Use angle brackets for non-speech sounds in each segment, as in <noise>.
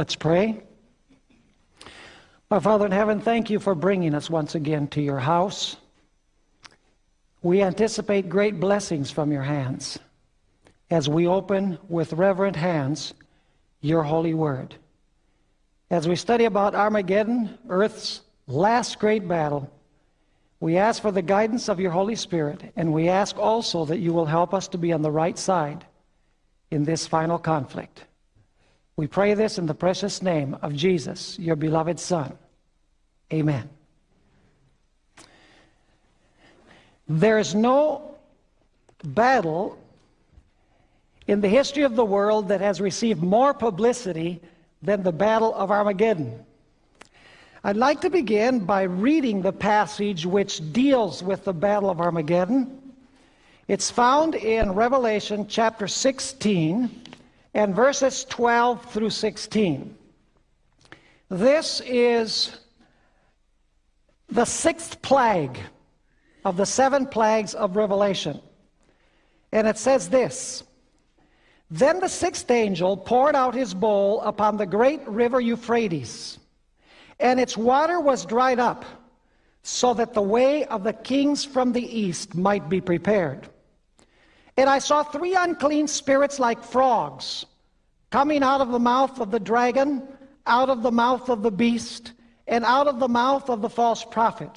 Let's pray. Our Father in heaven, thank you for bringing us once again to your house. We anticipate great blessings from your hands as we open with reverent hands your holy word. As we study about Armageddon, Earth's last great battle, we ask for the guidance of your Holy Spirit, and we ask also that you will help us to be on the right side in this final conflict. We pray this in the precious name of Jesus, your beloved Son. Amen. There is no battle in the history of the world that has received more publicity than the Battle of Armageddon. I'd like to begin by reading the passage which deals with the Battle of Armageddon. It's found in Revelation chapter 16 and verses 12 through 16. This is the sixth plague of the seven plagues of Revelation. And it says this Then the sixth angel poured out his bowl upon the great river Euphrates, and its water was dried up, so that the way of the kings from the east might be prepared. And I saw three unclean spirits like frogs coming out of the mouth of the dragon, out of the mouth of the beast, and out of the mouth of the false prophet.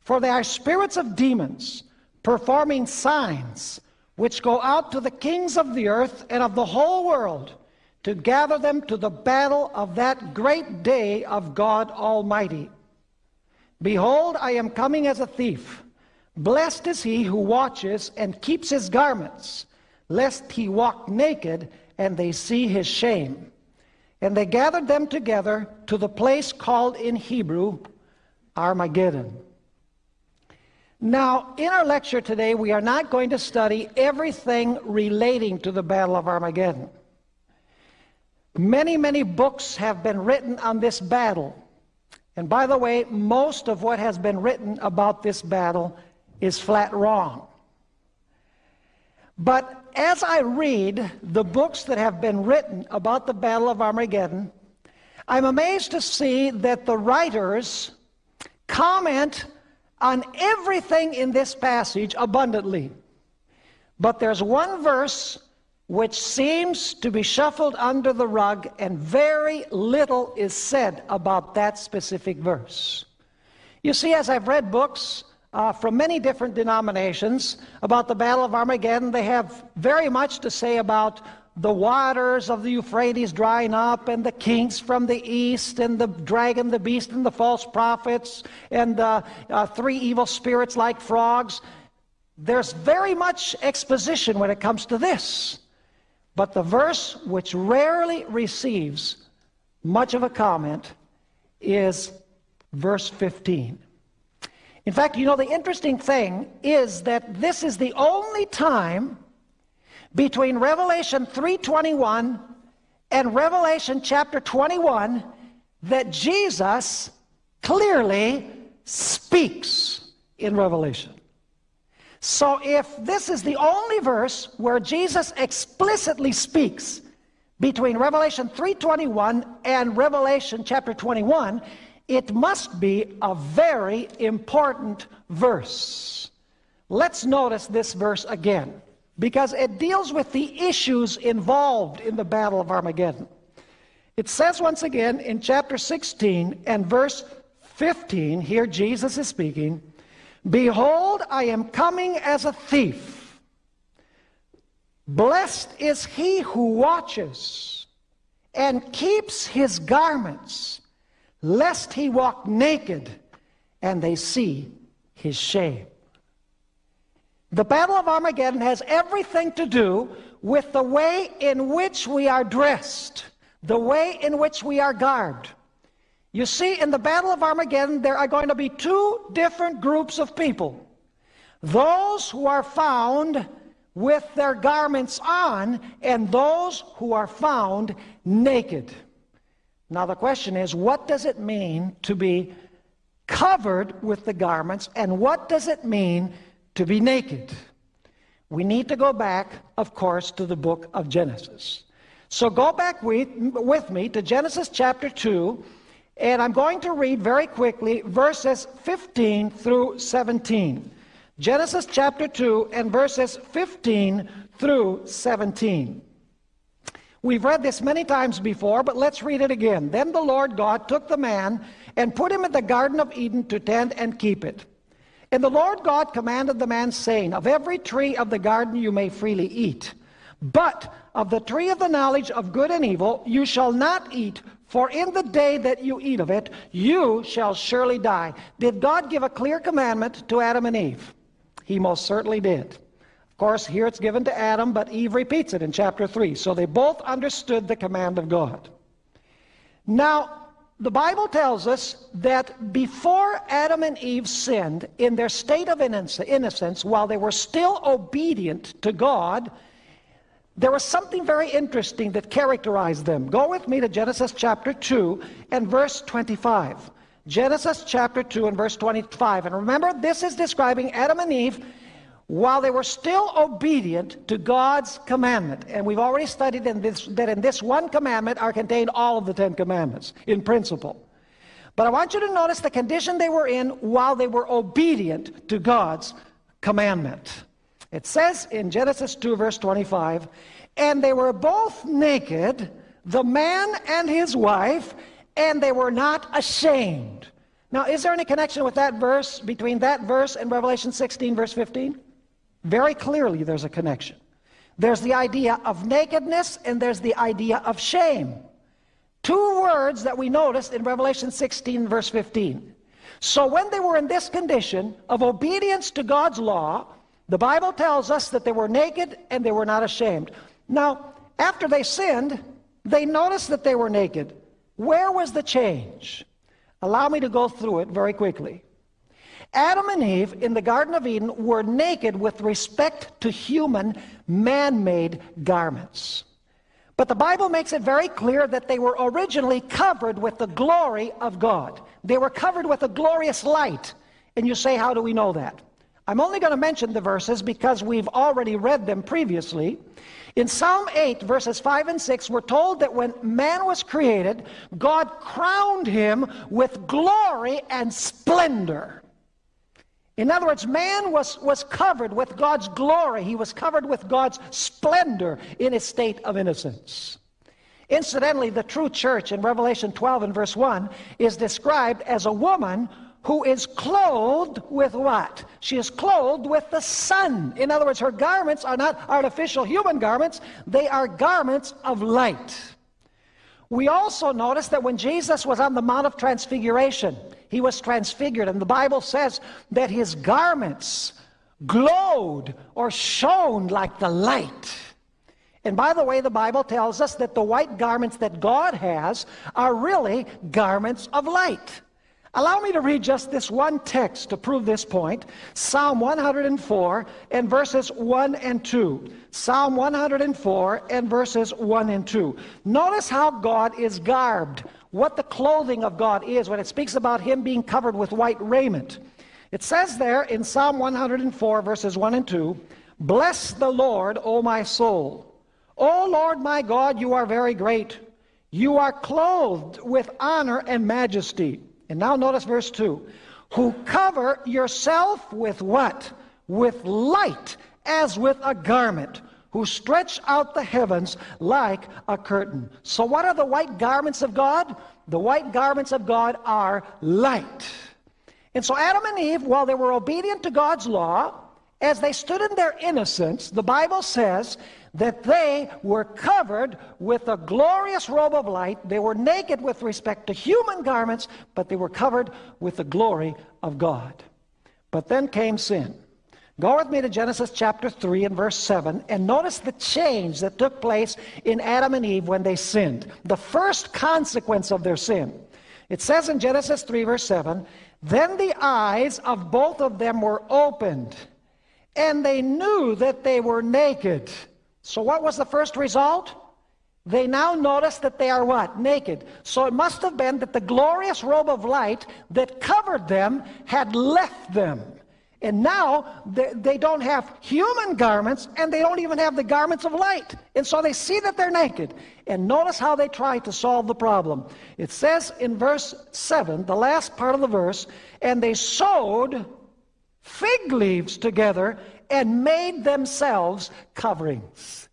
For they are spirits of demons, performing signs, which go out to the kings of the earth and of the whole world to gather them to the battle of that great day of God Almighty. Behold, I am coming as a thief. Blessed is he who watches and keeps his garments, lest he walk naked and they see his shame. And they gathered them together to the place called in Hebrew Armageddon. Now, in our lecture today, we are not going to study everything relating to the Battle of Armageddon. Many, many books have been written on this battle. And by the way, most of what has been written about this battle is flat wrong. But as I read the books that have been written about the Battle of Armageddon, I'm amazed to see that the writers comment on everything in this passage abundantly. But there's one verse which seems to be shuffled under the rug, and very little is said about that specific verse. You see, as I've read books uh, from many different denominations about the Battle of Armageddon, they have very much to say about the waters of the Euphrates drying up, and the kings from the east, and the dragon, the beast, and the false prophets, and uh, uh, three evil spirits like frogs. There's very much exposition when it comes to this. But the verse which rarely receives much of a comment is verse 15. In fact, you know, the interesting thing is that this is the only time between Revelation 3:21 and Revelation chapter 21 that Jesus clearly speaks in Revelation. So if this is the only verse where Jesus explicitly speaks between Revelation 3:21 and Revelation chapter 21, it must be a very important verse. Let's notice this verse again because it deals with the issues involved in the Battle of Armageddon. It says once again in chapter 16 and verse 15, here Jesus is speaking, Behold, I am coming as a thief. Blessed is he who watches and keeps his garments, lest he walk naked and they see his shame. The Battle of Armageddon has everything to do with the way in which we are dressed, the way in which we are garbed. You see, in the Battle of Armageddon, there are going to be two different groups of people. Those who are found with their garments on, and those who are found naked. Now, the question is what does it mean to be covered with the garments, and what does it mean to be naked. We need to go back, of course, to the book of Genesis. So go back with, with me to Genesis chapter 2, and I'm going to read very quickly verses 15 through 17. Genesis chapter 2 and verses 15 through 17. We've read this many times before, but let's read it again. Then the Lord God took the man and put him in the Garden of Eden to tend and keep it. And the Lord God commanded the man, saying, Of every tree of the garden you may freely eat, but of the tree of the knowledge of good and evil you shall not eat, for in the day that you eat of it, you shall surely die. Did God give a clear commandment to Adam and Eve? He most certainly did. Course, here it's given to Adam, but Eve repeats it in chapter 3. So they both understood the command of God. Now, the Bible tells us that before Adam and Eve sinned, in their state of innocence, while they were still obedient to God, there was something very interesting that characterized them. Go with me to Genesis chapter 2 and verse 25. Genesis chapter 2 and verse 25. And remember, this is describing Adam and Eve while they were still obedient to God's commandment. And we've already studied in this, that in this one commandment are contained all of the Ten Commandments in principle. But I want you to notice the condition they were in while they were obedient to God's commandment. It says in Genesis 2, verse 25, and they were both naked, the man and his wife, and they were not ashamed. Now, is there any connection with that verse, between that verse and Revelation 16, verse 15? Very clearly, there's a connection. There's the idea of nakedness, and there's the idea of shame. Two words that we noticed in Revelation 16, verse 15. So, when they were in this condition of obedience to God's law, the Bible tells us that they were naked and they were not ashamed. Now, after they sinned, they noticed that they were naked. Where was the change? Allow me to go through it very quickly. Adam and Eve in the Garden of Eden were naked with respect to human man made garments. But the Bible makes it very clear that they were originally covered with the glory of God. They were covered with a glorious light. And you say, How do we know that? I'm only going to mention the verses because we've already read them previously. In Psalm 8, verses 5 and 6, we're told that when man was created, God crowned him with glory and splendor. In other words, man was, was covered with God's glory. He was covered with God's splendor in his state of innocence. Incidentally, the true church in Revelation 12 and verse 1 is described as a woman who is clothed with what? She is clothed with the sun. In other words, her garments are not artificial human garments, they are garments of light. We also notice that when Jesus was on the Mount of Transfiguration, he was transfigured, and the Bible says that his garments glowed or shone like the light. And by the way, the Bible tells us that the white garments that God has are really garments of light. Allow me to read just this one text to prove this point. Psalm 104 and verses 1 and 2. Psalm 104 and verses 1 and 2. Notice how God is garbed, what the clothing of God is when it speaks about him being covered with white raiment. It says there in Psalm 104 verses 1 and 2, Bless the Lord, O my soul. O Lord my God, you are very great. You are clothed with honor and majesty. And now notice verse 2. Who cover yourself with what? With light as with a garment. Who stretch out the heavens like a curtain. So what are the white garments of God? The white garments of God are light. And so Adam and Eve, while they were obedient to God's law, as they stood in their innocence, the Bible says that they were covered with a glorious robe of light. They were naked with respect to human garments, but they were covered with the glory of God. But then came sin. Go with me to Genesis chapter 3 and verse 7 and notice the change that took place in Adam and Eve when they sinned. The first consequence of their sin. It says in Genesis 3 verse 7, Then the eyes of both of them were opened, and they knew that they were naked. So what was the first result? They now notice that they are what? Naked. So it must have been that the glorious robe of light that covered them had left them. And now they don't have human garments and they don't even have the garments of light. And so they see that they're naked. And notice how they try to solve the problem. It says in verse 7, the last part of the verse, and they sewed fig leaves together and made themselves coverings.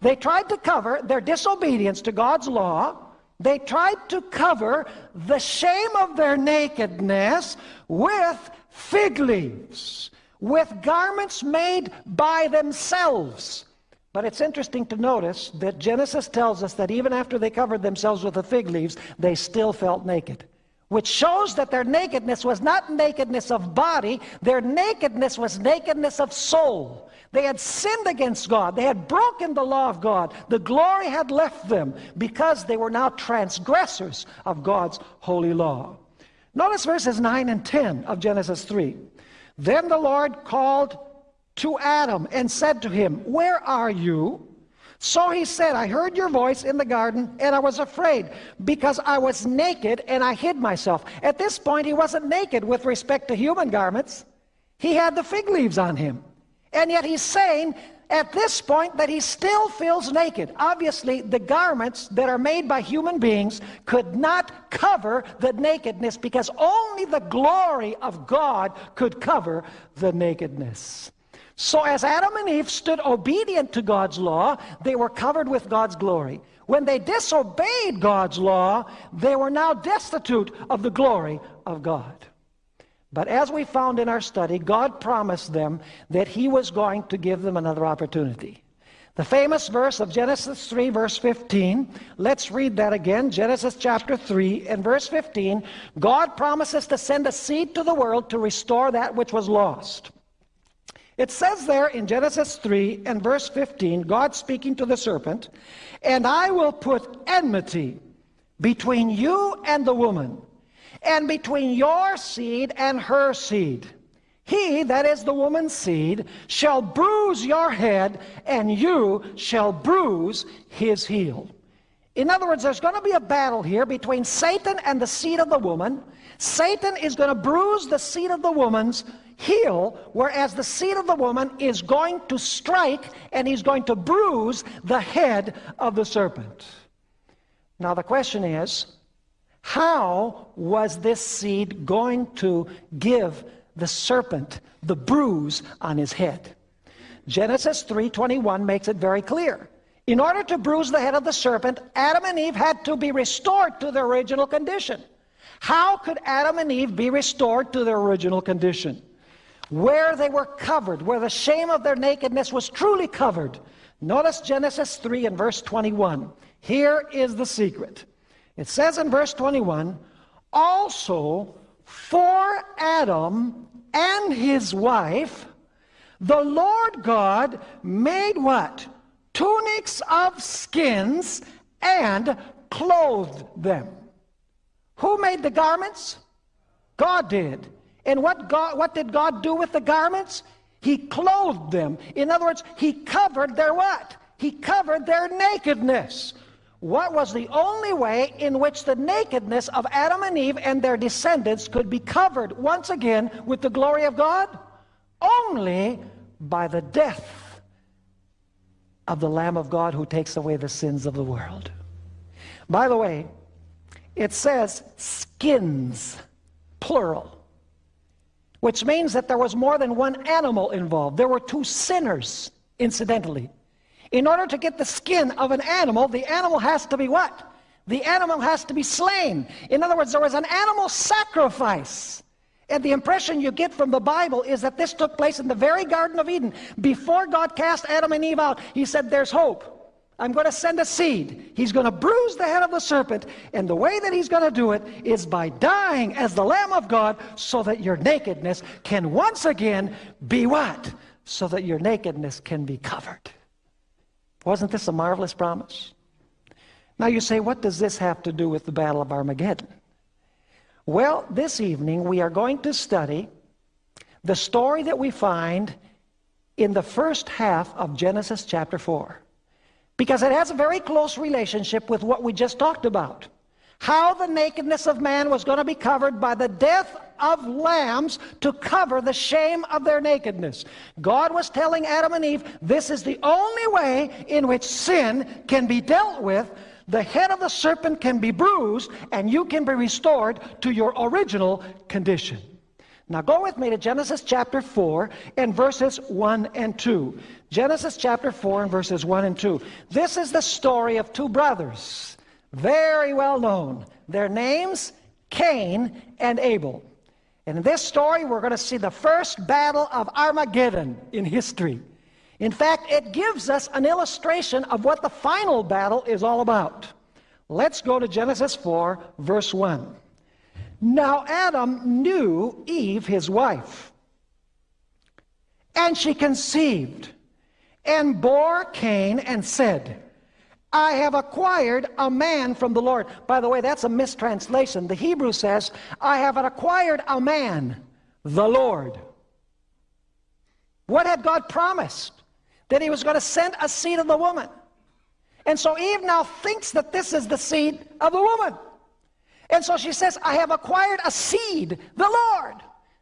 They tried to cover their disobedience to God's law. They tried to cover the shame of their nakedness with fig leaves, with garments made by themselves. But it's interesting to notice that Genesis tells us that even after they covered themselves with the fig leaves, they still felt naked which shows that their nakedness was not nakedness of body, their nakedness was nakedness of soul. They had sinned against God. They had broken the law of God. The glory had left them because they were now transgressors of God's holy law. Notice verses 9 and 10 of Genesis 3. Then the Lord called to Adam and said to him, Where are you? So he said, I heard your voice in the garden and I was afraid because I was naked and I hid myself. At this point, he wasn't naked with respect to human garments. He had the fig leaves on him. And yet he's saying at this point that he still feels naked. Obviously, the garments that are made by human beings could not cover the nakedness because only the glory of God could cover the nakedness. So as Adam and Eve stood obedient to God's law, they were covered with God's glory. When they disobeyed God's law, they were now destitute of the glory of God. But as we found in our study, God promised them that he was going to give them another opportunity. The famous verse of Genesis 3, verse 15, let's read that again. Genesis chapter 3 and verse 15. God promises to send a seed to the world to restore that which was lost. It says there in Genesis 3 and verse 15, God speaking to the serpent, and I will put enmity between you and the woman, and between your seed and her seed. He, that is the woman's seed, shall bruise your head, and you shall bruise his heel. In other words, there's going to be a battle here between Satan and the seed of the woman. Satan is going to bruise the seed of the woman's heel, whereas the seed of the woman is going to strike and he's going to bruise the head of the serpent. Now the question is, how was this seed going to give the serpent the bruise on his head? Genesis 3.21 makes it very clear. In order to bruise the head of the serpent, Adam and Eve had to be restored to their original condition. How could Adam and Eve be restored to their original condition? where they were covered, where the shame of their nakedness was truly covered. Notice Genesis 3 and verse 21. Here is the secret. It says in verse 21, Also for Adam and his wife, the Lord God made what? Tunics of skins and clothed them. Who made the garments? God did. And what, God, what did God do with the garments? He clothed them. In other words, he covered their what? He covered their nakedness. What was the only way in which the nakedness of Adam and Eve and their descendants could be covered once again with the glory of God? Only by the death of the Lamb of God who takes away the sins of the world. By the way, it says skins, plural which means that there was more than one animal involved. There were two sinners, incidentally. In order to get the skin of an animal, the animal has to be what? The animal has to be slain. In other words, there was an animal sacrifice. And the impression you get from the Bible is that this took place in the very Garden of Eden. Before God cast Adam and Eve out, he said, there's hope. I'm going to send a seed. He's going to bruise the head of the serpent. And the way that he's going to do it is by dying as the Lamb of God so that your nakedness can once again be what? So that your nakedness can be covered. Wasn't this a marvelous promise? Now you say, what does this have to do with the Battle of Armageddon? Well, this evening we are going to study the story that we find in the first half of Genesis chapter 4. Because it has a very close relationship with what we just talked about. How the nakedness of man was going to be covered by the death of lambs to cover the shame of their nakedness. God was telling Adam and Eve, this is the only way in which sin can be dealt with. The head of the serpent can be bruised, and you can be restored to your original condition. Now go with me to Genesis chapter 4 and verses 1 and 2. Genesis chapter 4 and verses 1 and 2. This is the story of two brothers, very well known. Their names, Cain and Abel. And in this story, we're going to see the first battle of Armageddon in history. In fact, it gives us an illustration of what the final battle is all about. Let's go to Genesis 4, verse 1. Now Adam knew Eve, his wife, and she conceived and bore Cain and said, I have acquired a man from the Lord. By the way, that's a mistranslation. The Hebrew says, I have acquired a man, the Lord. What had God promised? That he was going to send a seed of the woman. And so Eve now thinks that this is the seed of the woman. And so she says, I have acquired a seed, the Lord.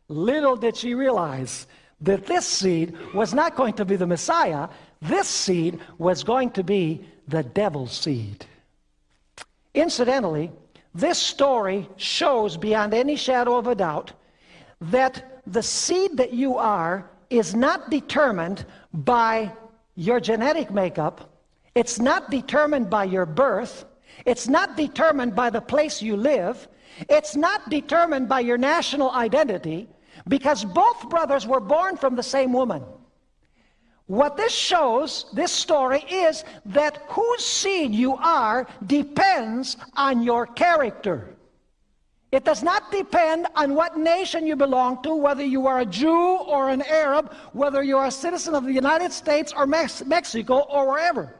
Little did she realize that this seed was not going to be the Messiah. This seed was going to be the devil's seed. Incidentally, this story shows beyond any shadow of a doubt that the seed that you are is not determined by your genetic makeup. It's not determined by your birth. It's not determined by the place you live. It's not determined by your national identity because both brothers were born from the same woman. What this shows, this story, is that whose seed you are depends on your character. It does not depend on what nation you belong to, whether you are a Jew or an Arab, whether you are a citizen of the United States or Mex Mexico or wherever.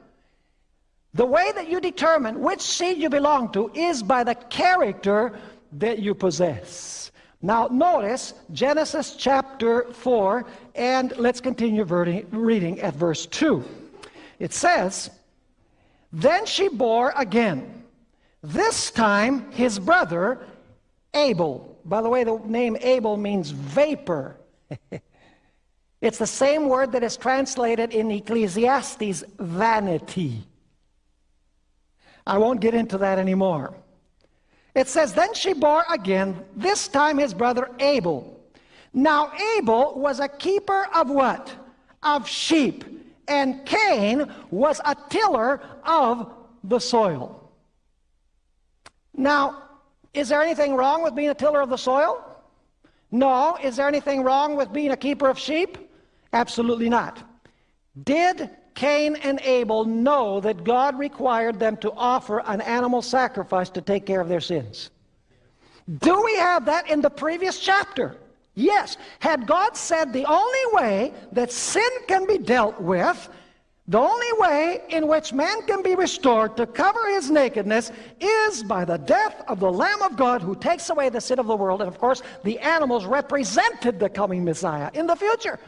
The way that you determine which seed you belong to is by the character that you possess. Now, notice Genesis chapter 4, and let's continue reading at verse 2. It says, Then she bore again, this time his brother Abel. By the way, the name Abel means vapor. <laughs> it's the same word that is translated in Ecclesiastes, vanity. I won't get into that anymore. It says, Then she bore again, this time his brother Abel. Now Abel was a keeper of what? Of sheep. And Cain was a tiller of the soil. Now, is there anything wrong with being a tiller of the soil? No. Is there anything wrong with being a keeper of sheep? Absolutely not. Did Cain and Abel know that God required them to offer an animal sacrifice to take care of their sins. Do we have that in the previous chapter? Yes. Had God said the only way that sin can be dealt with, the only way in which man can be restored to cover his nakedness is by the death of the Lamb of God who takes away the sin of the world. And of course, the animals represented the coming Messiah in the future.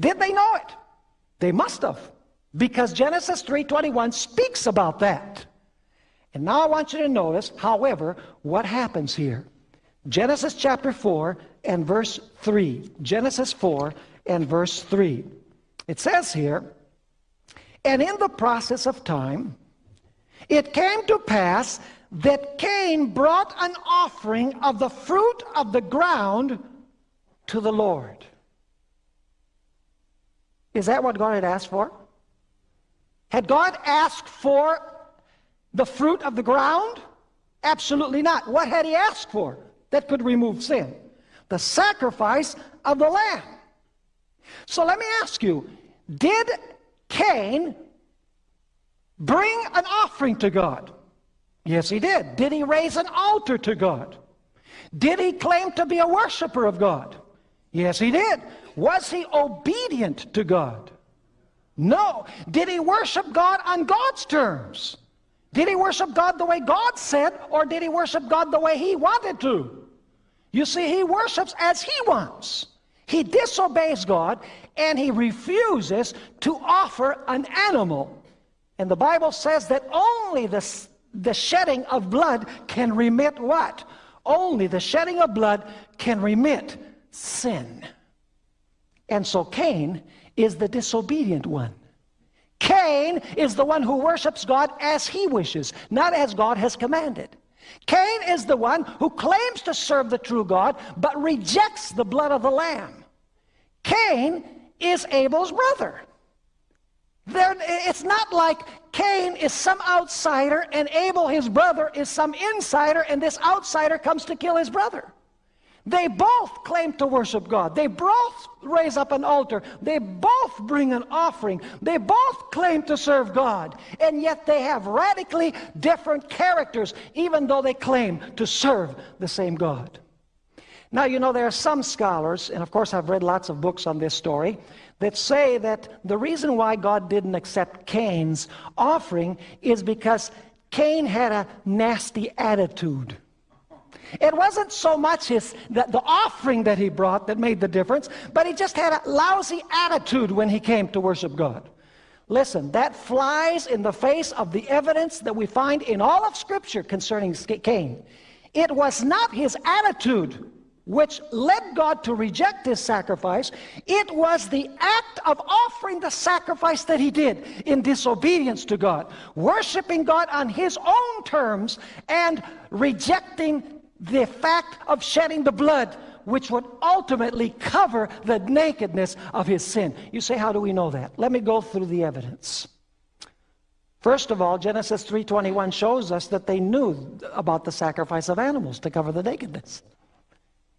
Did they know it? They must have because Genesis 3.21 speaks about that. And now I want you to notice, however, what happens here. Genesis chapter 4 and verse 3. Genesis 4 and verse 3. It says here, And in the process of time, it came to pass that Cain brought an offering of the fruit of the ground to the Lord. Is that what God had asked for? Had God asked for the fruit of the ground? Absolutely not. What had he asked for that could remove sin? The sacrifice of the lamb. So let me ask you, did Cain bring an offering to God? Yes, he did. Did he raise an altar to God? Did he claim to be a worshiper of God? Yes, he did. Was he obedient to God? No. Did he worship God on God's terms? Did he worship God the way God said, or did he worship God the way he wanted to? You see, he worships as he wants. He disobeys God, and he refuses to offer an animal. And the Bible says that only the, the shedding of blood can remit what? Only the shedding of blood can remit sin. And so Cain is the disobedient one. Cain is the one who worships God as he wishes, not as God has commanded. Cain is the one who claims to serve the true God, but rejects the blood of the Lamb. Cain is Abel's brother. There, it's not like Cain is some outsider and Abel, his brother, is some insider, and this outsider comes to kill his brother. They both claim to worship God. They both raise up an altar. They both bring an offering. They both claim to serve God. And yet they have radically different characters, even though they claim to serve the same God. Now, you know, there are some scholars, and of course I've read lots of books on this story, that say that the reason why God didn't accept Cain's offering is because Cain had a nasty attitude. It wasn't so much his, the, the, offering that he brought that made the difference, but he just had a lousy attitude when he came to worship God. Listen, that flies in the face of the evidence that we find in all of Scripture concerning Cain. It was not his attitude which led God to reject his sacrifice, it was the act of offering the sacrifice that he did in disobedience to God, worshiping God on his own terms and rejecting the fact of shedding the blood which would ultimately cover the nakedness of his sin. You say, how do we know that? Let me go through the evidence. First of all, Genesis 3.21 shows us that they knew about the sacrifice of animals to cover the nakedness.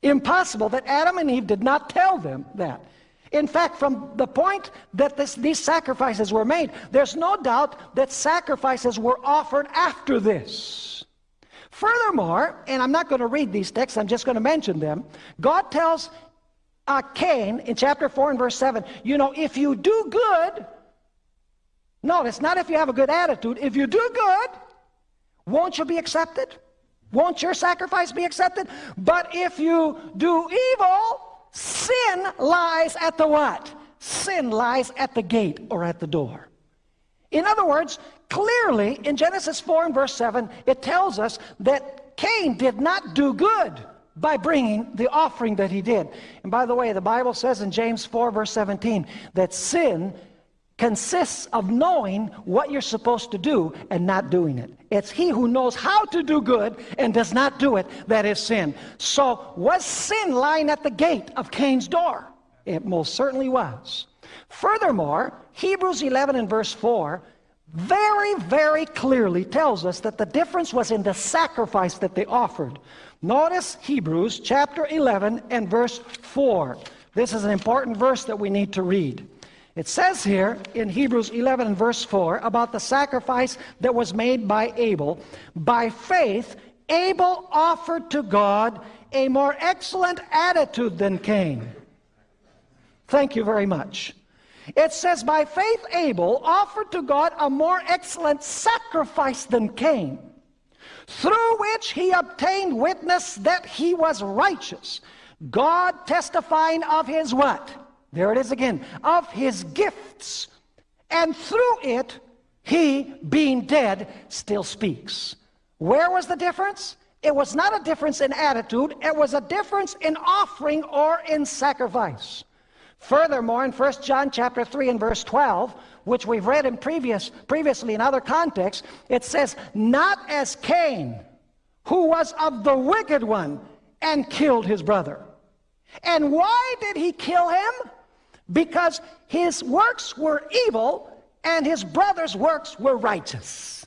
Impossible that Adam and Eve did not tell them that. In fact, from the point that this, these sacrifices were made, there's no doubt that sacrifices were offered after this. Furthermore, and I'm not going to read these texts, I'm just going to mention them. God tells uh, Cain in chapter 4 and verse 7, you know, if you do good, no, it's not if you have a good attitude. If you do good, won't you be accepted? Won't your sacrifice be accepted? But if you do evil, sin lies at the what? Sin lies at the gate or at the door. In other words, clearly in Genesis 4 and verse 7, it tells us that Cain did not do good by bringing the offering that he did. And by the way, the Bible says in James 4 verse 17 that sin consists of knowing what you're supposed to do and not doing it. It's he who knows how to do good and does not do it that is sin. So was sin lying at the gate of Cain's door? It most certainly was. Furthermore, Hebrews 11 and verse 4 very, very clearly tells us that the difference was in the sacrifice that they offered. Notice Hebrews chapter 11 and verse 4. This is an important verse that we need to read. It says here in Hebrews 11 and verse 4 about the sacrifice that was made by Abel. By faith, Abel offered to God a more excellent attitude than Cain. Thank you very much. It says, by faith, Abel offered to God a more excellent sacrifice than Cain, through which he obtained witness that he was righteous. God testifying of his what? There it is again. Of his gifts. And through it, he, being dead, still speaks. Where was the difference? It was not a difference in attitude. It was a difference in offering or in sacrifice. Furthermore, in 1 John chapter 3 and verse 12, which we've read in previous, previously in other contexts, it says, Not as Cain, who was of the wicked one and killed his brother. And why did he kill him? because his works were evil and his brother's works were righteous.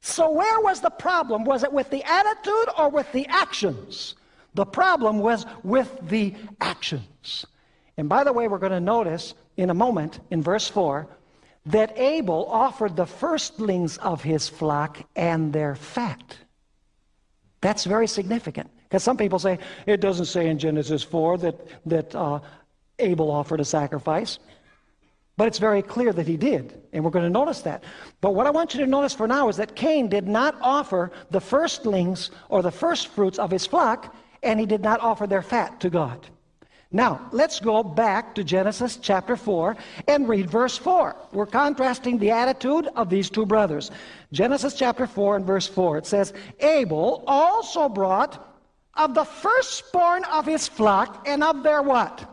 So where was the problem? Was it with the attitude or with the actions? The problem was with the actions. And by the way, we're going to notice in a moment in verse 4 that Abel offered the firstlings of his flock and their fat. That's very significant. Because some people say, it doesn't say in Genesis 4 that, that uh, Abel offered a sacrifice. But it's very clear that he did, and we're going to notice that. But what I want you to notice for now is that Cain did not offer the firstlings or the first fruits of his flock, and he did not offer their fat to God. Now, let's go back to Genesis chapter 4 and read verse 4. We're contrasting the attitude of these two brothers. Genesis chapter 4 and verse 4, it says, Abel also brought of the firstborn of his flock and of their what?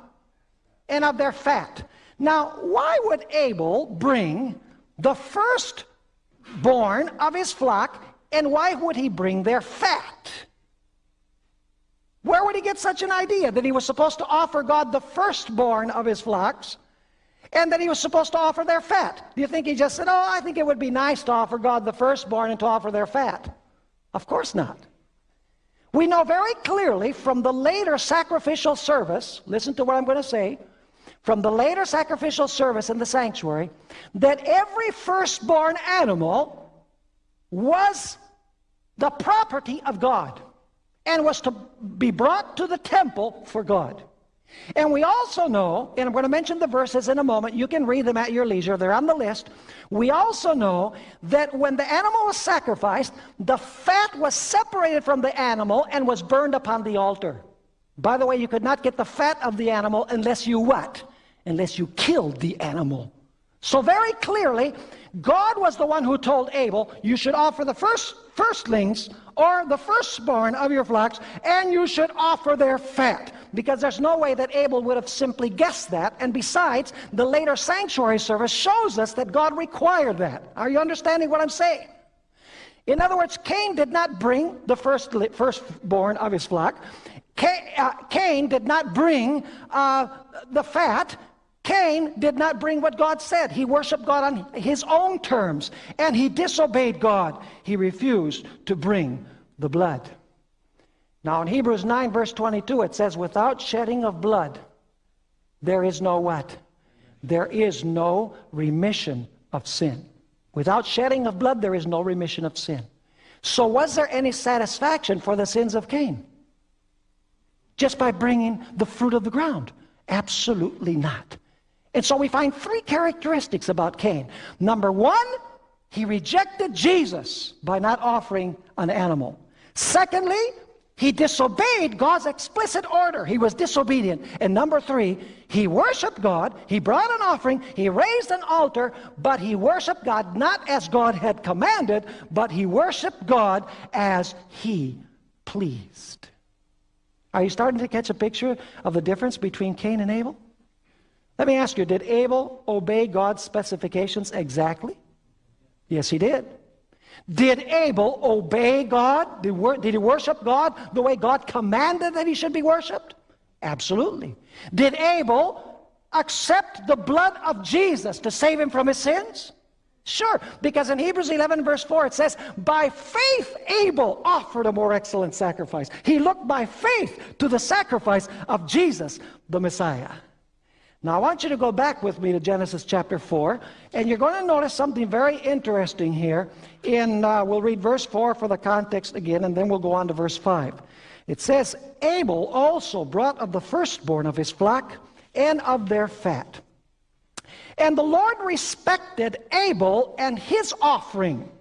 And of their fat. Now, why would Abel bring the firstborn of his flock and why would he bring their fat? Where would he get such an idea that he was supposed to offer God the firstborn of his flocks and that he was supposed to offer their fat? Do you think he just said, Oh, I think it would be nice to offer God the firstborn and to offer their fat? Of course not. We know very clearly from the later sacrificial service, listen to what I'm going to say, from the later sacrificial service in the sanctuary, that every firstborn animal was the property of God and was to be brought to the temple for God. And we also know, and I'm going to mention the verses in a moment, you can read them at your leisure, they're on the list. We also know that when the animal was sacrificed, the fat was separated from the animal and was burned upon the altar. By the way, you could not get the fat of the animal unless you what? Unless you killed the animal. So very clearly, God was the one who told Abel, you should offer the first firstlings or the firstborn of your flocks, and you should offer their fat. Because there's no way that Abel would have simply guessed that. And besides, the later sanctuary service shows us that God required that. Are you understanding what I'm saying? In other words, Cain did not bring the first, firstborn of his flock. Uh, Cain did not bring uh, the fat. Cain did not bring what God said. He worshiped God on his own terms, and he disobeyed God. He refused to bring the blood. Now in Hebrews 9 verse 22 it says, without shedding of blood, there is no what? There is no remission of sin. Without shedding of blood, there is no remission of sin. So was there any satisfaction for the sins of Cain? Just by bringing the fruit of the ground? Absolutely not. And so we find three characteristics about Cain. Number one, he rejected Jesus by not offering an animal. Secondly, he disobeyed God's explicit order. He was disobedient. And number three, he worshiped God. He brought an offering. He raised an altar, but he worshiped God not as God had commanded, but he worshiped God as he pleased. Are you starting to catch a picture of the difference between Cain and Abel? Let me ask you, did Abel obey God's specifications exactly? Yes, he did. Did Abel obey God? Did he worship God the way God commanded that he should be worshiped? Absolutely. Did Abel accept the blood of Jesus to save him from his sins? Sure, because in Hebrews 11 verse 4 it says, By faith Abel offered a more excellent sacrifice. He looked by faith to the sacrifice of Jesus, the Messiah. Now I want you to go back with me to Genesis chapter 4, and you're going to notice something very interesting here. In uh, We'll read verse 4 for the context again, and then we'll go on to verse 5. It says, Abel also brought of the firstborn of his flock and of their fat. And the Lord respected Abel and his offering,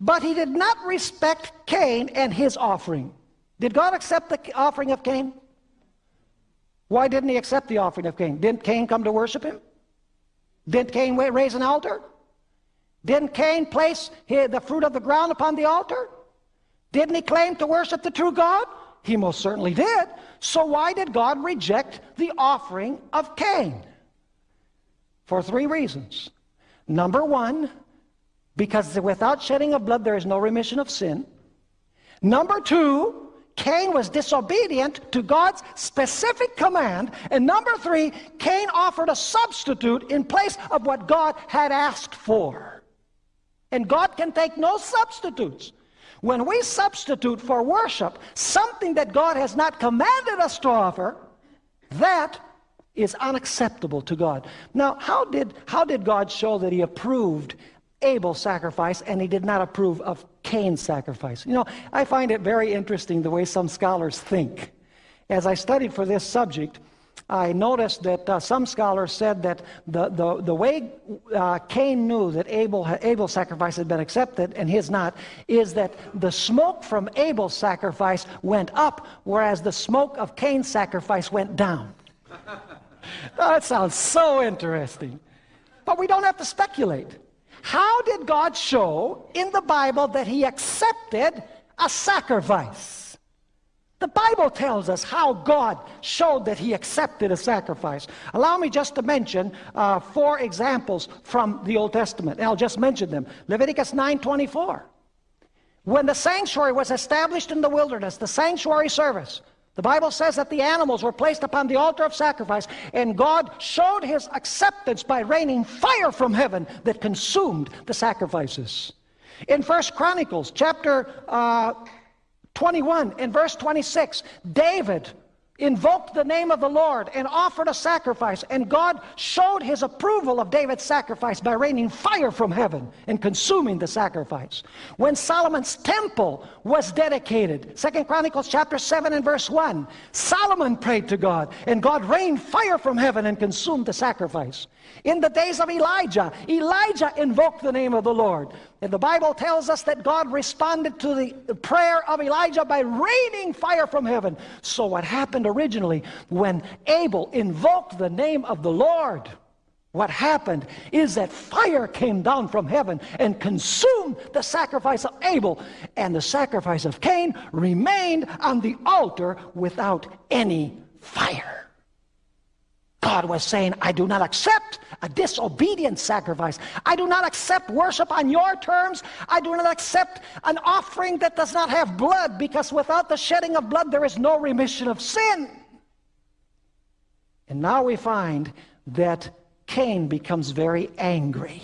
but he did not respect Cain and his offering. Did God accept the offering of Cain? Why didn't he accept the offering of Cain? Didn't Cain come to worship him? Didn't Cain raise an altar? Didn't Cain place the fruit of the ground upon the altar? Didn't he claim to worship the true God? He most certainly did. So why did God reject the offering of Cain? For three reasons. Number one, because without shedding of blood there is no remission of sin. Number two, Cain was disobedient to God's specific command. And number three, Cain offered a substitute in place of what God had asked for. And God can take no substitutes. When we substitute for worship something that God has not commanded us to offer, that is unacceptable to God. Now, how did, how did God show that he approved Abel's sacrifice and he did not approve of Cain's sacrifice. You know, I find it very interesting the way some scholars think. As I studied for this subject, I noticed that uh, some scholars said that the, the, the way uh, Cain knew that Abel, Abel's sacrifice had been accepted and his not is that the smoke from Abel's sacrifice went up, whereas the smoke of Cain's sacrifice went down. <laughs> that sounds so interesting. But we don't have to speculate. How did God show in the Bible that he accepted a sacrifice? The, Bible tells us how God showed that he accepted a sacrifice. Allow me just to mention uh, four examples from the Old Testament. I'll just mention them. Leviticus 9.24. When the sanctuary was established in the wilderness, the sanctuary service, the Bible says that the animals were placed upon the altar of sacrifice, and God showed his acceptance by raining fire from heaven that consumed the sacrifices. In First Chronicles chapter uh, 21 and verse 26, David invoked the name of the Lord and offered a sacrifice, and God showed his approval of David's sacrifice by raining fire from heaven and consuming the sacrifice. When Solomon's temple was dedicated, Second Chronicles chapter 7 and verse 1, Solomon prayed to God, and God rained fire from heaven and consumed the sacrifice. In the days of Elijah, Elijah invoked the name of the Lord. And the Bible tells us that God responded to the prayer of Elijah by raining fire from heaven. So what happened originally when Abel invoked the name of the Lord? What happened is that fire came down from heaven and consumed the sacrifice of Abel, and the sacrifice of Cain remained on the altar without any fire. God was saying, I do not accept a disobedient sacrifice. I do not accept worship on your terms. I do not accept an offering that does not have blood because without the shedding of blood there is no remission of sin. And now we find that Cain becomes very angry.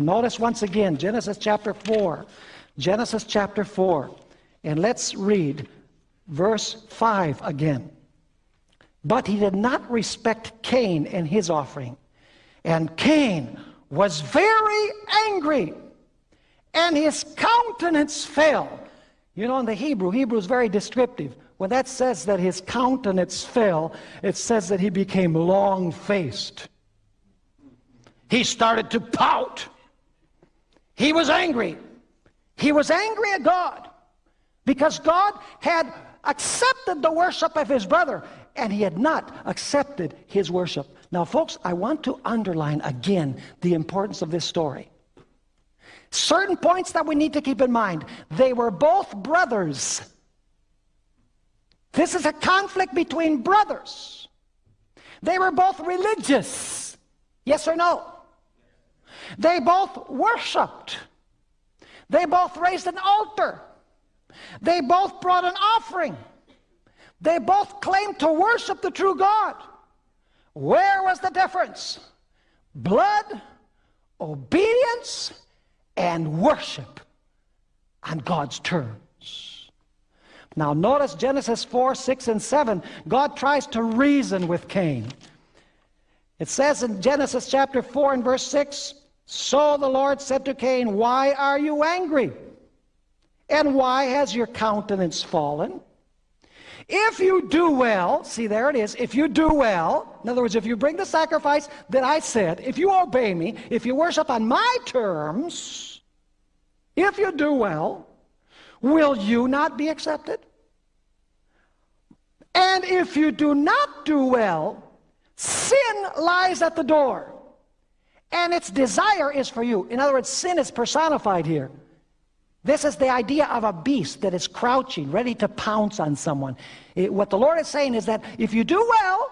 Notice once again Genesis chapter 4. Genesis chapter 4. And let's read verse 5 again. But he did not respect Cain and his offering. And Cain was very angry, and his countenance fell. You know, in the Hebrew, Hebrew is very descriptive. When that says that his countenance fell, it says that he became long faced. He started to pout. He was angry. He was angry at God because God had accepted the worship of his brother and he had not accepted his worship. Now, folks, I want to underline again the importance of this story. Certain points that we need to keep in mind. They were both brothers. This is a conflict between brothers. They were both religious. Yes or no? They both worshiped. They both raised an altar. They both brought an offering. They both claimed to worship the true God. Where was the difference? Blood, obedience, and worship on God's terms. Now notice Genesis 4, 6, and 7. God tries to reason with Cain. It says in Genesis chapter 4 and verse 6, So the Lord said to Cain, Why are you angry? And why has your countenance fallen? If you do well, see there it is, if you do well, in other words, if you bring the sacrifice that I said, if you obey me, if you worship on my terms, if you do well, will you not be accepted? And if you do not do well, sin lies at the door, and its desire is for you. In other words, sin is personified here. This is the idea of a beast that is crouching, ready to pounce on someone. It, what the Lord is saying is that if you do well,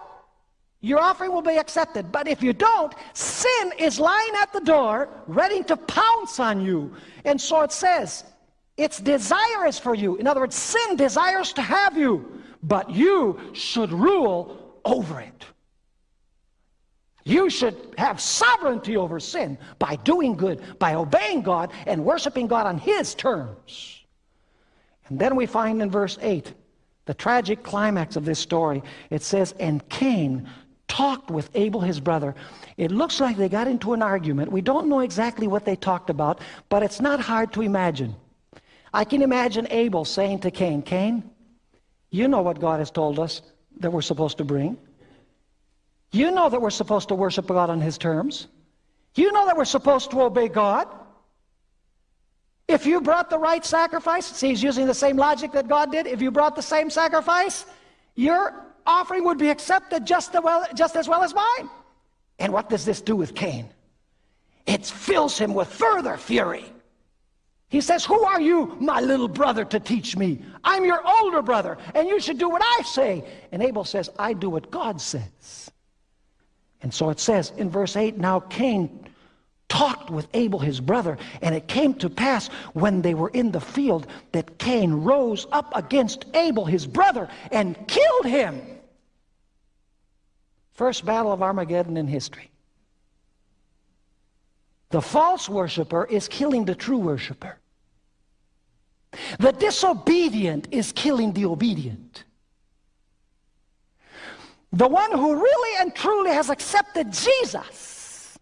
your offering will be accepted. But if you don't, sin is lying at the door, ready to pounce on you. And so it says, its desire is for you. In other words, sin desires to have you, but you should rule over it. You should have sovereignty over sin by doing good, by obeying God and worshiping God on His terms. And then we find in verse 8 the tragic climax of this story. It says, And Cain talked with Abel his brother. It looks like they got into an argument. We don't know exactly what they talked about, but it's not hard to imagine. I can imagine Abel saying to Cain, Cain, you know what God has told us that we're supposed to bring. You know that we're supposed to worship God on His terms. You know that we're supposed to obey God. If you brought the right sacrifice, see, he's using the same logic that God did. If you brought the same sacrifice, your offering would be accepted just, well, just as well as mine. And what does this do with Cain? It fills him with further fury. He says, Who are you, my little brother, to teach me? I'm your older brother, and you should do what I say. And Abel says, I do what God says. And so it says in verse 8 Now Cain talked with Abel his brother, and it came to pass when they were in the field that Cain rose up against Abel his brother and killed him. First battle of Armageddon in history. The false worshiper is killing the true worshiper. The disobedient is killing the obedient. The one who really and truly has accepted Jesus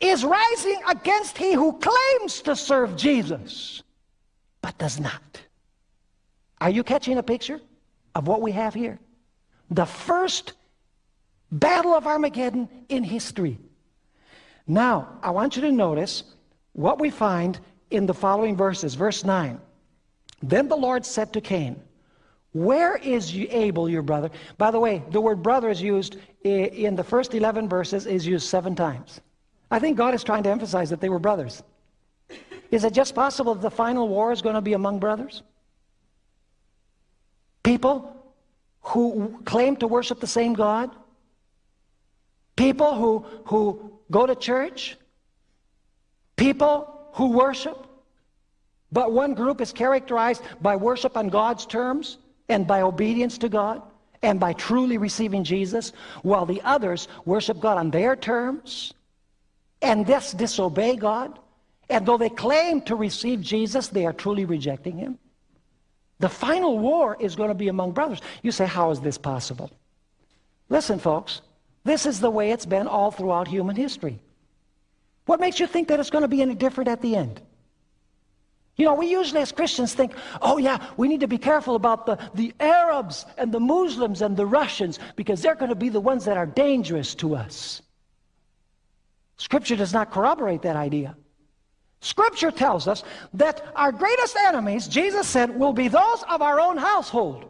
is rising against he who claims to serve Jesus but does not. Are you catching a picture of what we have here? The first battle of Armageddon in history. Now, I want you to notice what we find in the following verses. Verse 9. Then the Lord said to Cain, Where is Abel, your brother? By the way, the word brother is used in the first 11 verses, is used seven times. I think God is trying to emphasize that they were brothers. Is it just possible that the final war is going to be among brothers? People who claim to worship the same God? People who, who go to church? People who worship, but one group is characterized by worship on God's terms and by obedience to God and by truly receiving Jesus, while the others worship God on their terms and thus disobey God. And though they claim to receive Jesus, they are truly rejecting him. The final war is going to be among brothers. You say, how is this possible? Listen, folks, this is the way it's been all throughout human history. What makes you think that it's going to be any different at the end? You know, we usually as Christians think, oh yeah, we need to be careful about the, the Arabs and the Muslims and the Russians because they're going to be the ones that are dangerous to us. Scripture does not corroborate that idea. Scripture tells us that our greatest enemies, Jesus said, will be those of our own household.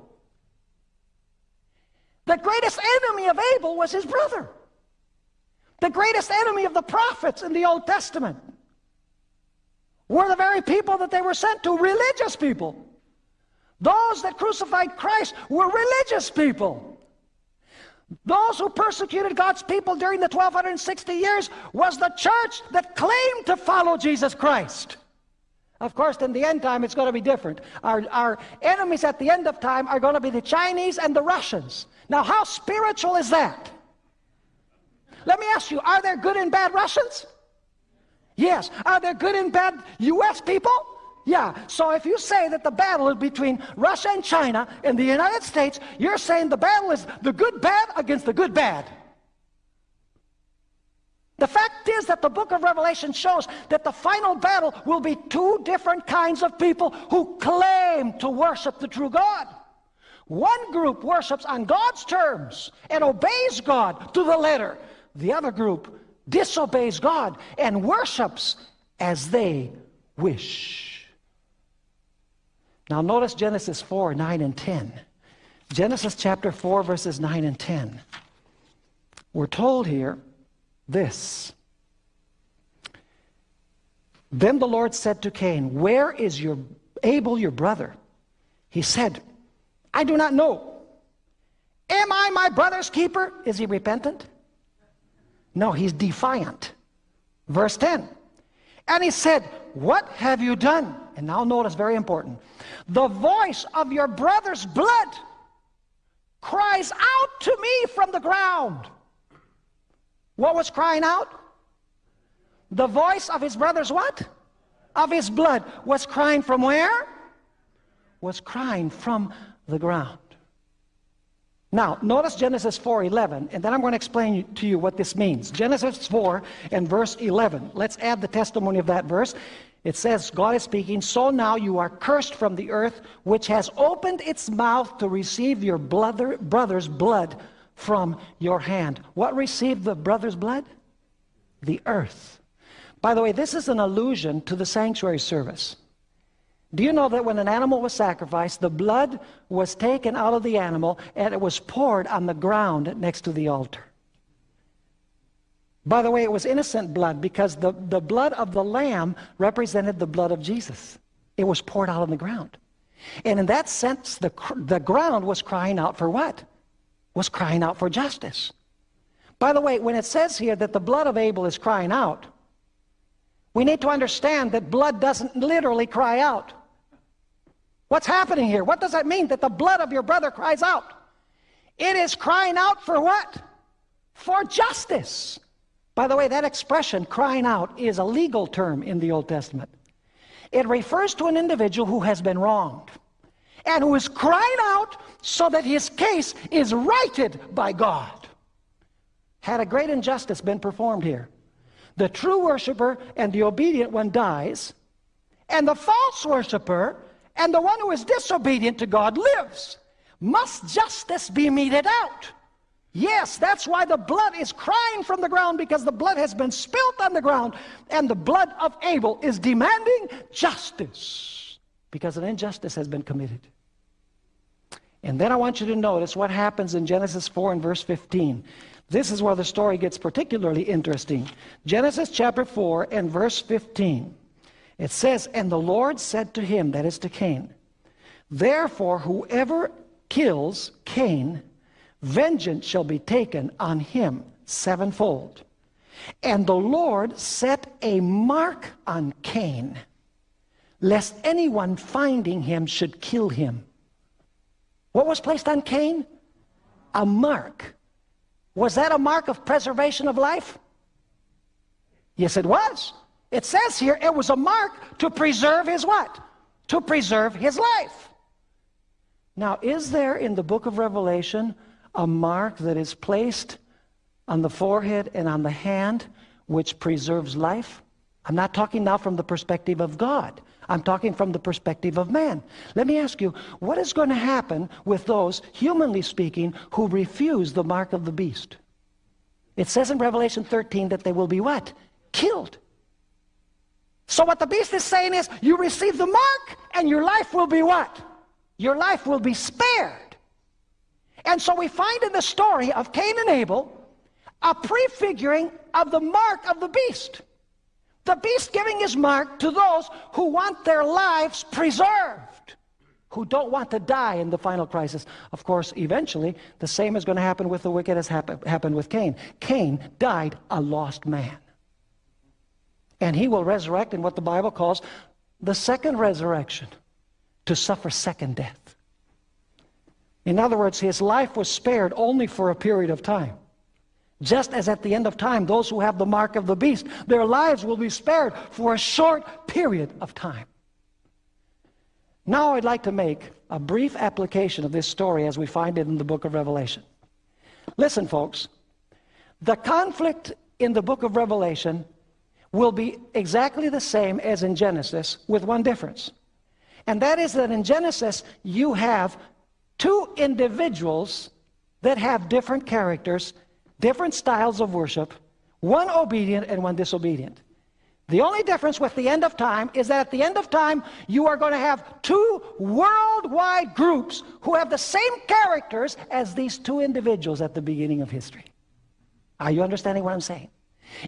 The greatest enemy of Abel was his brother. The greatest enemy of the prophets in the Old Testament were the very people that they were sent to, religious people. Those that crucified Christ were religious people. Those who persecuted God's people during the 1260 years was the church that claimed to follow Jesus Christ. Of course, in the end time, it's going to be different. Our, our enemies at the end of time are going to be the Chinese and the Russians. Now, how spiritual is that? Let me ask you, are there good and bad Russians? Yes. Are there good and bad U.S. people? Yeah. So if you say that the battle is between Russia and China and the United States, you're saying the battle is the good bad against the good bad. The fact is that the book of Revelation shows that the final battle will be two different kinds of people who claim to worship the true God. One group worships on God's terms and obeys God to the letter. The other group disobeys God and worships as they wish. Now notice Genesis 4, 9 and 10. Genesis chapter 4, verses 9 and 10. We're told here this. Then the Lord said to Cain, Where is your Abel, your brother? He said, I do not know. Am I my brother's keeper? Is he repentant? No, he's defiant. Verse 10. And he said, What have you done? And now notice, very important. The voice of your brother's blood cries out to me from the ground. What was crying out? The voice of his brother's what? Of his blood. Was crying from where? Was crying from the ground. Now, notice Genesis 4:11, and then I'm going to explain to you what this means. Genesis 4 and verse 11. Let's add the testimony of that verse. It says, God is speaking, so now you are cursed from the earth, which has opened its mouth to receive your brother, brother's blood from your hand. What received the brother's blood? The earth. By the way, this is an allusion to the sanctuary service. Do you know that when an animal was sacrificed, the blood was taken out of the animal and it was poured on the ground next to the altar? By the way, it was innocent blood because the, the blood of the lamb represented the blood of Jesus. It was poured out on the ground. And in that sense, the, the ground was crying out for what? Was crying out for justice. By the way, when it says here that the blood of Abel is crying out, we need to understand that blood doesn't literally cry out. What's happening here? What does that mean that the blood of your brother cries out? It is crying out for what? For justice. By the way, that expression, crying out, is a legal term in the Old Testament. It refers to an individual who has been wronged and who is crying out so that his case is righted by God. Had a great injustice been performed here, the true worshiper and the obedient one dies, and the false worshiper and the one who is disobedient to God lives. Must justice be meted out? Yes, that's why the blood is crying from the ground because the blood has been spilt on the ground and the blood of Abel is demanding justice because an injustice has been committed. And then I want you to notice what happens in Genesis 4 and verse 15. This is where the story gets particularly interesting. Genesis chapter 4 and verse 15. It says, And the Lord said to him, that is to Cain, Therefore whoever kills Cain vengeance shall be taken on him sevenfold. And the Lord set a mark on Cain, lest anyone finding him should kill him. What was placed on Cain? A mark. Was that a mark of preservation of life? Yes, it was. It says here it was a mark to preserve his what? To preserve his life. Now, is there in the book of Revelation a mark that is placed on the forehead and on the hand which preserves life. I'm not talking now from the perspective of God. I'm talking from the perspective of man. Let me ask you, what is going to happen with those, humanly speaking, who refuse the mark of the beast? It says in Revelation 13 that they will be what? Killed. So what the beast is saying is, you receive the mark and your life will be what? Your life will be spared. And so we find in the story of Cain and Abel a prefiguring of the mark of the beast. The beast giving his mark to those who want their lives preserved, who don't want to die in the final crisis. Of course, eventually, the same is going to happen with the wicked as happened with Cain. Cain died a lost man. And he will resurrect in what the Bible calls the second resurrection, to suffer second death. In other words, his life was spared only for a period of time. Just as at the end of time, those who have the mark of the beast, their lives will be spared for a short period of time. Now I'd like to make a brief application of this story as we find it in the book of Revelation. Listen, folks, the conflict in the book of Revelation will be exactly the same as in Genesis with one difference. And that is that in Genesis, you have two individuals that have different characters, different styles of worship, one obedient and one disobedient. The only difference with the end of time is that at the end of time, you are going to have two worldwide groups who have the same characters as these two individuals at the beginning of history. Are you understanding what I'm saying?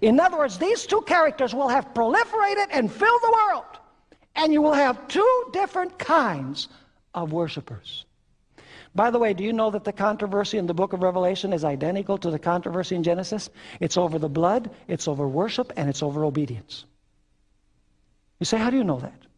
In other words, these two characters will have proliferated and filled the world, and you will have two different kinds of worshipers. By the way, do you know that the controversy in the book of Revelation is identical to the controversy in Genesis? It's over the blood, it's over worship, and it's over obedience. You say, how do you know that?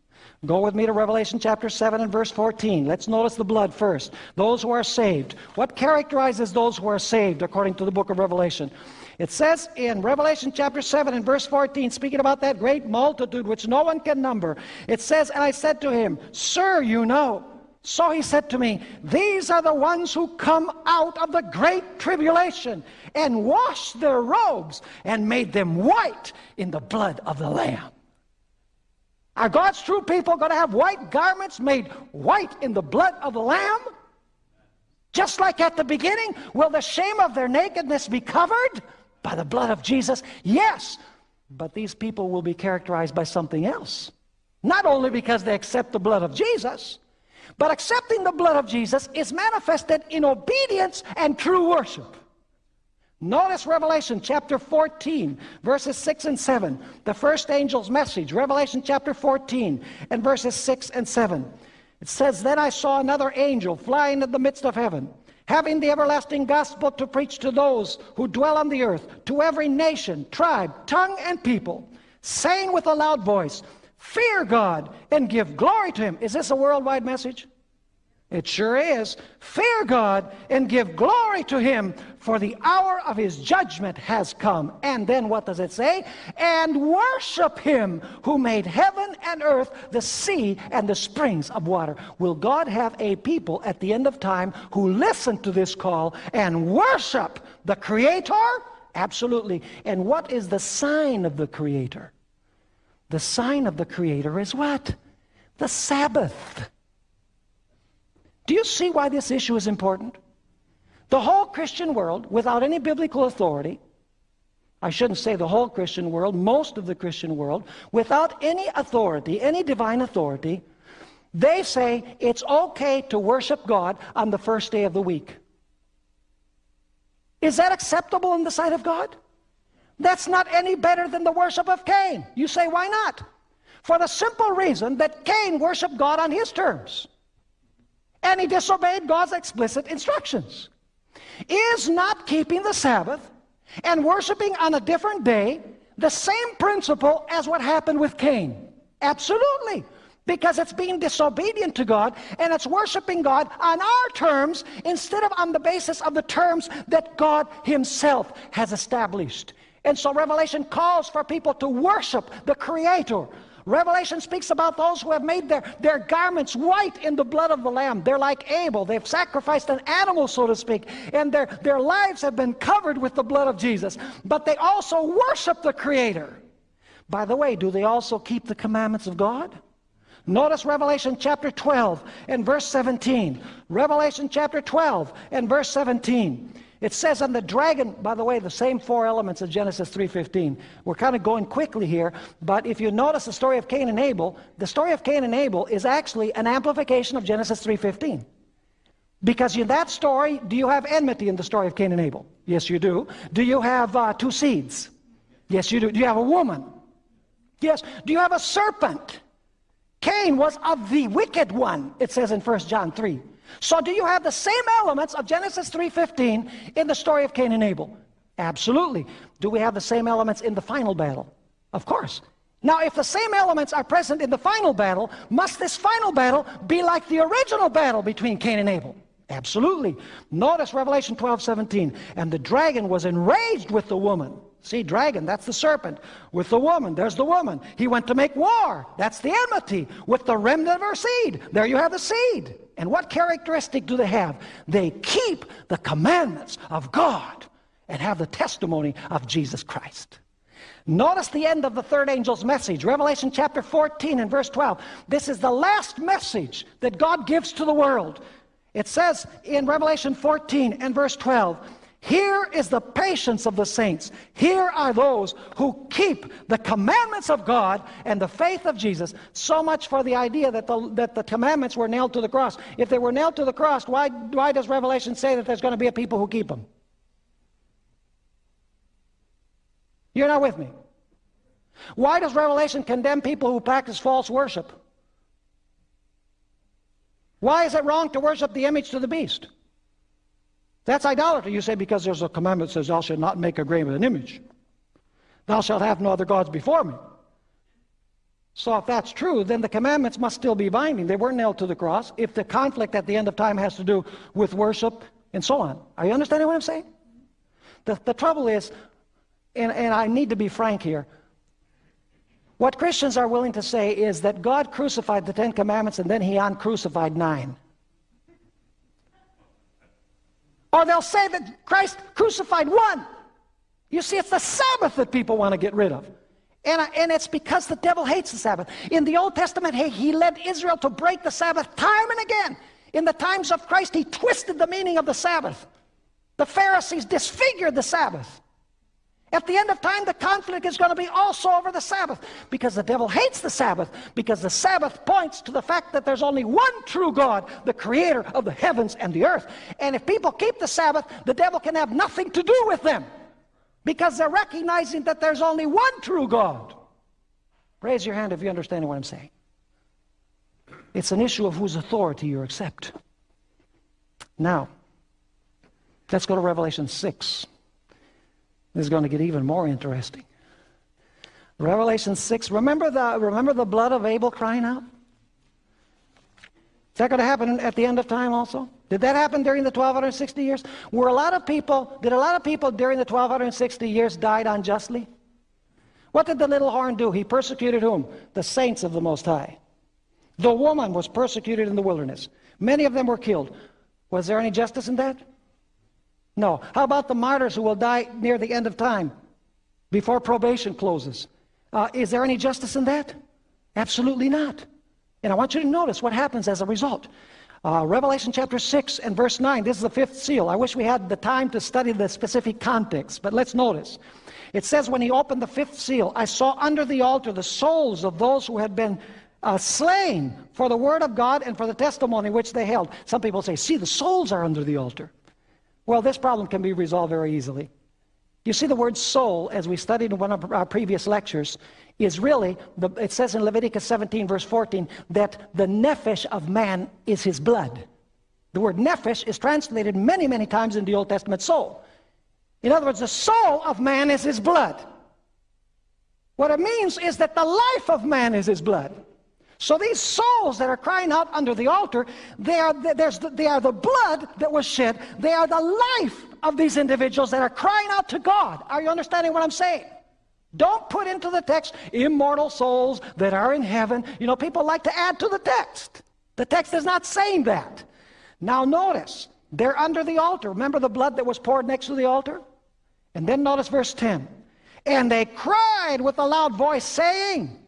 Go with me to Revelation chapter 7 and verse 14. Let's notice the blood first. Those who are saved. What characterizes those who are saved according to the book of Revelation? It says in Revelation chapter 7 and verse 14, speaking about that great multitude which no one can number, it says, And I said to him, Sir, you know. So he said to me, These are the ones who come out of the great tribulation and washed their robes and made them white in the blood of the Lamb. Are God's true people going to have white garments made white in the blood of the Lamb? Just like at the beginning, will the shame of their nakedness be covered by the blood of Jesus? Yes, but these people will be characterized by something else. Not only because they accept the blood of Jesus, but accepting the blood of Jesus is manifested in obedience and true worship. Notice Revelation chapter 14, verses 6 and 7. The first angel's message, Revelation chapter 14, and verses 6 and 7. It says, Then I saw another angel flying in the midst of heaven, having the everlasting gospel to preach to those who dwell on the earth, to every nation, tribe, tongue, and people, saying with a loud voice, Fear God and give glory to him. Is this a worldwide message? It sure is. Fear God and give glory to Him, for the hour of His judgment has come. And then what does it say? And worship Him who made heaven and earth, the sea, and the springs of water. Will God have a people at the end of time who listen to this call and worship the Creator? Absolutely. And what is the sign of the Creator? The sign of the Creator is what? The Sabbath. Do you see why this issue is important? The whole Christian world, without any biblical authority, I shouldn't say the whole Christian world, most of the Christian world, without any authority, any divine authority, they say it's okay to worship God on the first day of the week. Is that acceptable in the sight of God? That's not any better than the worship of Cain. You say, why not? For the simple reason that Cain worshiped God on his terms and he disobeyed God's explicit instructions. Is not keeping the Sabbath and worshiping on a different day the same principle as what happened with Cain? Absolutely. Because it's being disobedient to God and it's worshiping God on our terms instead of on the basis of the terms that God Himself has established. And so Revelation calls for people to worship the Creator Revelation speaks about those who have made their, their garments white in the blood of the Lamb. They're like Abel. They've sacrificed an animal, so to speak, and their, their lives have been covered with the blood of Jesus. But they also worship the Creator. By the way, do they also keep the commandments of God? Notice Revelation chapter 12 and verse 17. Revelation chapter 12 and verse 17. It says on the dragon, by the way, the same four elements of Genesis 3.15. We're kind of going quickly here, but if you notice the story of Cain and Abel, the story of Cain and Abel is actually an amplification of Genesis 3.15. Because in that story, do you have enmity in the story of Cain and Abel? Yes, you do. Do you have uh, two seeds? Yes, you do. Do you have a woman? Yes. Do you have a serpent? Cain was of the wicked one, it says in 1 John 3. So do you have the same elements of Genesis 3.15 in the story of Cain and Abel? Absolutely. Do we have the same elements in the final battle? Of course. Now, if the same elements are present in the final battle, must this final battle be like the original battle between Cain and Abel? Absolutely. Notice Revelation 12, 17. And the dragon was enraged with the woman. See, dragon, that's the serpent. With the woman, there's the woman. He went to make war. That's the enmity. With the remnant of her seed. There you have the seed. And what characteristic do they have? They keep the commandments of God and have the testimony of Jesus Christ. Notice the end of the third angel's message, Revelation chapter 14 and verse 12. This is the last message that God gives to the world. It says in Revelation 14 and verse 12, here is the patience of the saints. Here are those who keep the commandments of God and the faith of Jesus. So much for the idea that the, that the commandments were nailed to the cross. If they were nailed to the cross, why, why does Revelation say that there's going to be a people who keep them? You're not with me. Why does Revelation condemn people who practice false worship? Why is it wrong to worship the image to the beast? That's idolatry. You say, because there's a commandment that says, thou shalt not make a graven image. Thou shalt have no other gods before me. So if that's true, then the commandments must still be binding. They weren't nailed to the cross. If the conflict at the end of time has to do with worship and so on. Are you understanding what I'm saying? The, the trouble is, and, and I need to be frank here, what Christians are willing to say is that God crucified the Ten Commandments and then he uncrucified nine. Or they'll say that Christ crucified one. You see, it's the Sabbath that people want to get rid of. And, uh, and it's because the devil hates the Sabbath. In the Old Testament, he, he led Israel to break the Sabbath time and again. In the times of Christ, he twisted the meaning of the Sabbath. The Pharisees disfigured the Sabbath. At the end of time, the conflict is going to be also over the Sabbath because the devil hates the Sabbath because the Sabbath points to the fact that there's only one true God, the creator of the heavens and the earth. And if people keep the Sabbath, the devil can have nothing to do with them because they're recognizing that there's only one true God. Raise your hand if you understand what I'm saying. It's an issue of whose authority you accept. Now, let's go to Revelation 6. This is going to get even more interesting. Revelation 6. Remember the, remember the blood of Abel crying out? Is that going to happen at the end of time also? Did that happen during the 1260 years? Were a lot of people, did a lot of people during the 1260 years died unjustly? What did the little horn do? He persecuted whom? The saints of the Most High. The woman was persecuted in the wilderness. Many of them were killed. Was there any justice in that? No. How about the martyrs who will die near the end of time, before probation closes? Uh, is there any justice in that? Absolutely not. And I want you to notice what happens as a result. Uh, Revelation chapter 6 and verse 9, this is the fifth seal. I wish we had the time to study the specific context, but let's notice. It says, When he opened the fifth seal, I saw under the altar the souls of those who had been uh, slain for the word of God and for the testimony which they held. Some people say, See, the souls are under the altar. Well, this problem can be resolved very easily. You see, the word soul, as we studied in one of our previous lectures, is really, the, it says in Leviticus 17, verse 14, that the nephesh of man is his blood. The word nephesh is translated many, many times in the Old Testament soul. In other words, the soul of man is his blood. What it means is that the life of man is his blood. So these souls that are crying out under the altar, they are, the, they are the blood that was shed. They are the life of these individuals that are crying out to God. Are you understanding what I'm saying? Don't put into the text immortal souls that are in heaven. You know, people like to add to the text. The text is not saying that. Now notice, they're under the altar. Remember the blood that was poured next to the altar? And then notice verse 10. And they cried with a loud voice, saying,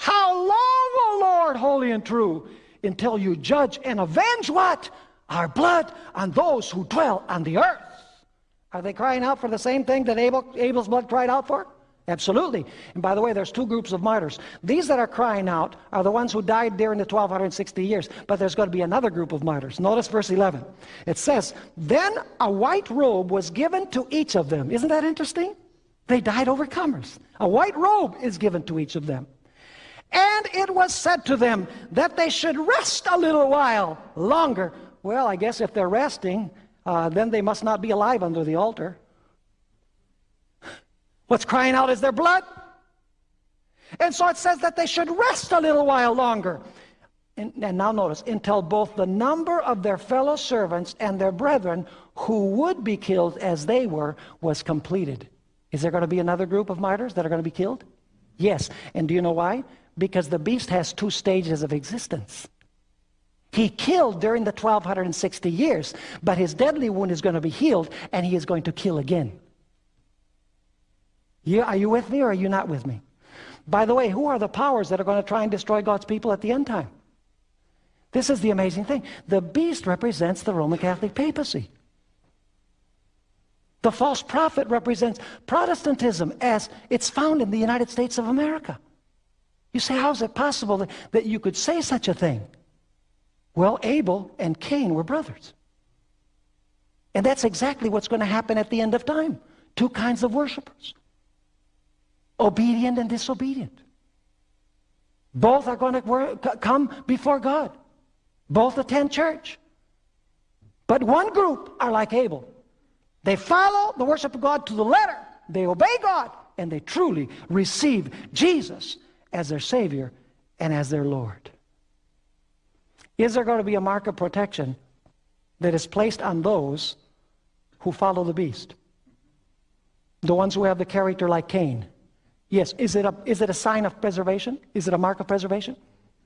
how long, O Lord, holy and true, until you judge and avenge what? Our blood on those who dwell on the earth. Are they crying out for the same thing that Abel, Abel's blood cried out for? Absolutely. And by the way, there's two groups of martyrs. These that are crying out are the ones who died during the 1260 years. But there's going to be another group of martyrs. Notice verse 11. It says, Then a white robe was given to each of them. Isn't that interesting? They died overcomers. A white robe is given to each of them. And it was said to them that they should rest a little while longer. Well, I guess if they're resting, uh, then they must not be alive under the altar. What's crying out is their blood. And so it says that they should rest a little while longer. And, and, now notice, until both the number of their fellow servants and their brethren who would be killed as they were was completed. Is there going to be another group of martyrs that are going to be killed? Yes. And do you know why? Because the beast has two stages of existence. He killed during the 1260 years, but his deadly wound is going to be healed and he is going to kill again. You, are you with me or are you not with me? By the way, who are the powers that are going to try and destroy God's people at the end time? This is the amazing thing. The beast represents the Roman Catholic papacy. The false prophet represents Protestantism as it's found in the United States of America. You say, how is it possible that, that you could say such a thing? Well, Abel and Cain were brothers. And that's exactly what's going to happen at the end of time. Two kinds of worshipers. Obedient and disobedient. Both are going to come before God. Both attend church. But one group are like Abel. They follow the worship of God to the letter. They obey God. And they truly receive Jesus as their Savior and as their Lord. Is there going to be a mark of protection that is placed on those who follow the beast? The ones who have the character like Cain. Yes, is it a, is it a sign of preservation? Is it a mark of preservation?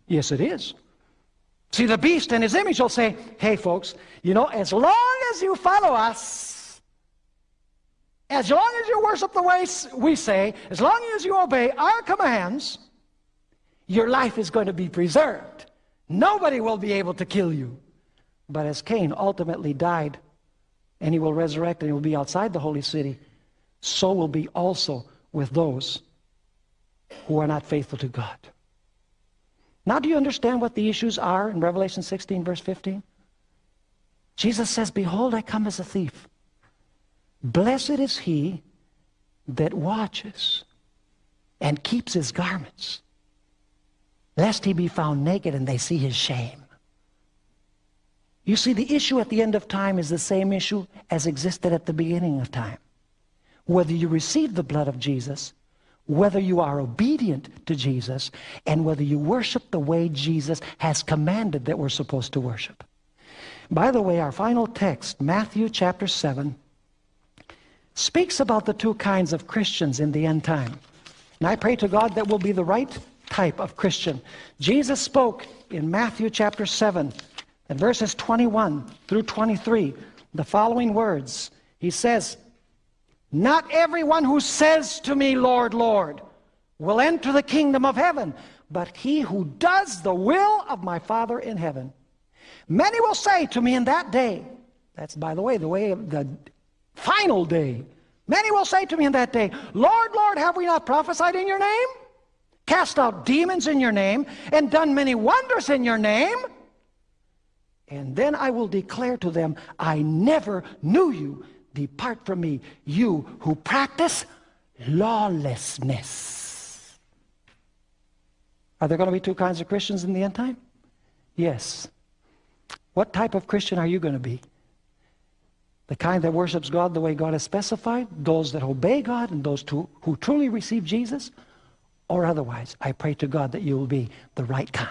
Yes, it is. See, the beast and his image will say, hey, folks, you know, as long as you follow us, as long as you worship the way we say, as long as you obey our commands, your life is going to be preserved. Nobody will be able to kill you. But as Cain ultimately died, and he will resurrect and he will be outside the holy city, so will be also with those who are not faithful to God. Now, do you understand what the issues are in Revelation 16, verse 15? Jesus says, Behold, I come as a thief. Blessed is he that watches and keeps his garments, lest he be found naked and they see his shame. You see, the issue at the end of time is the same issue as existed at the beginning of time. Whether you receive the blood of Jesus, whether you are obedient to Jesus, and whether you worship the way Jesus has commanded that we're supposed to worship. By the way, our final text, Matthew chapter 7, speaks about the two kinds of Christians in the end time. And I pray to God that will be the right type of Christian. Jesus spoke in Matthew chapter 7 and verses 21 through 23, the following words. He says, Not everyone who says to me, Lord, Lord, will enter the kingdom of heaven, but he who does the will of my Father in heaven. Many will say to me in that day, that's by the way, the way of the final day. Many will say to me in that day, Lord, Lord, have we not prophesied in your name? Cast out demons in your name, and done many wonders in your name? And then I will declare to them, I never knew you. Depart from me, you who practice lawlessness. Are there going to be two kinds of Christians in the end time? Yes. What type of Christian are you going to be? The kind that worships God the way God has specified, those that obey God, and those who, who truly receive Jesus? Or otherwise, I pray to God that you will be the right kind.